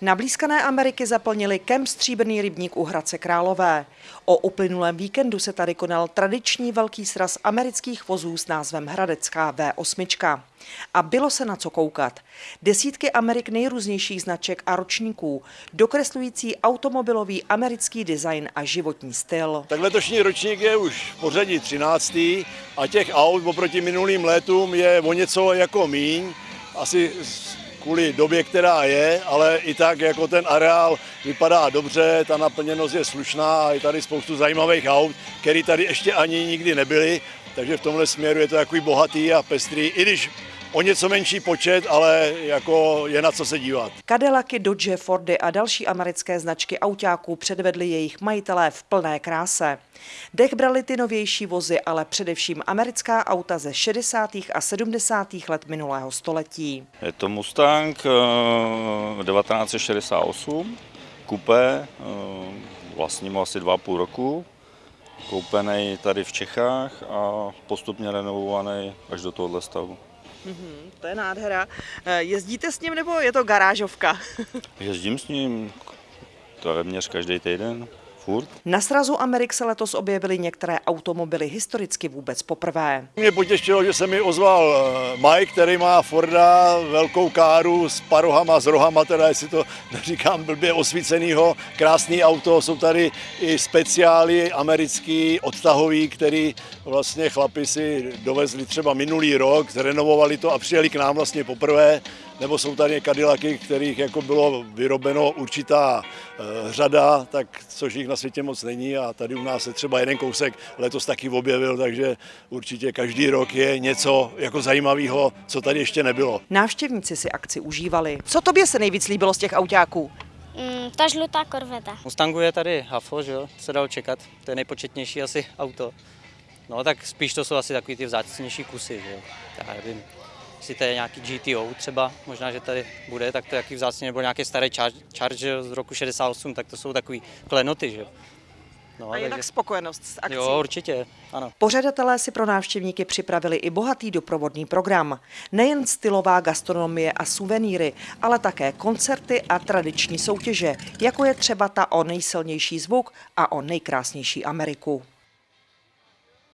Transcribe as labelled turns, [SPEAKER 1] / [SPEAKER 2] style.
[SPEAKER 1] Na blízkané Ameriky zaplnili kem Stříbrný rybník u Hradce Králové. O uplynulém víkendu se tady konal tradiční velký sraz amerických vozů s názvem Hradecká V8. A bylo se na co koukat. Desítky Amerik nejrůznějších značek a ročníků, dokreslující automobilový americký design a životní styl.
[SPEAKER 2] Tak letošní ročník je už v pořadí 13. a těch aut oproti minulým letům je o něco jako míň. Asi kvůli době, která je, ale i tak jako ten areál vypadá dobře, ta naplněnost je slušná a je tady spoustu zajímavých aut, které tady ještě ani nikdy nebyly, takže v tomhle směru je to takový bohatý a pestrý, i když o něco menší počet, ale jako je na co se dívat.
[SPEAKER 1] Cadillacy, Dodge, Fordy a další americké značky autáků předvedly jejich majitelé v plné kráse. Dech brali ty novější vozy, ale především americká auta ze 60. a 70. let minulého století.
[SPEAKER 3] Je to Mustang 1968, kupé, vlastním asi dva půl roku, koupený tady v Čechách a postupně renovovaný až do tohohle stavu.
[SPEAKER 1] Mm-hmm, to je nádhera. Eh, jezdíte s ním nebo je to garážovka?
[SPEAKER 3] Jezdím s ním téměř každý týden furt.
[SPEAKER 1] Na srazu Amerik se letos objevily některé automobily historicky vůbec poprvé.
[SPEAKER 2] Mě potěšilo, že se mi ozval eh, Mike, který má Forda, velkou káru s parohama, s rohama, teda jestli to neříkám blbě osvícenýho, krásný auto, jsou tady i speciály americký, odtahový, který vlastně chlapi si dovezli třeba minulý rok, zrenovovali to a přijeli k nám vlastně poprvé nebo jsou tady Cadillacy, kterých jako bylo vyrobeno určitá e, řada, tak což jich na světě moc není a tady u nás se třeba jeden kousek letos taky objevil, takže určitě každý rok je něco jako zajímavého, co tady ještě nebylo.
[SPEAKER 1] Návštěvníci si akci užívali. Co tobě se nejvíc líbilo z těch autáků?
[SPEAKER 4] Mm, ta žlutá korveta.
[SPEAKER 5] Mustangu je tady Hafo, že jo, se dalo čekat, to je nejpočetnější asi auto. No tak spíš to jsou asi takový ty vzácnější kusy, že jo. Já nevím, jestli to je nějaký GTO třeba, možná, že tady bude, tak to je jaký vzácně, nebo nějaký starý Charger z roku 68, tak to jsou takový klenoty, že jo.
[SPEAKER 1] No, a jinak takže... spokojenost s akcí.
[SPEAKER 5] Jo, určitě, ano.
[SPEAKER 1] Pořadatelé si pro návštěvníky připravili i bohatý doprovodný program. Nejen stylová gastronomie a suvenýry, ale také koncerty a tradiční soutěže, jako je třeba ta o nejsilnější zvuk a o nejkrásnější Ameriku.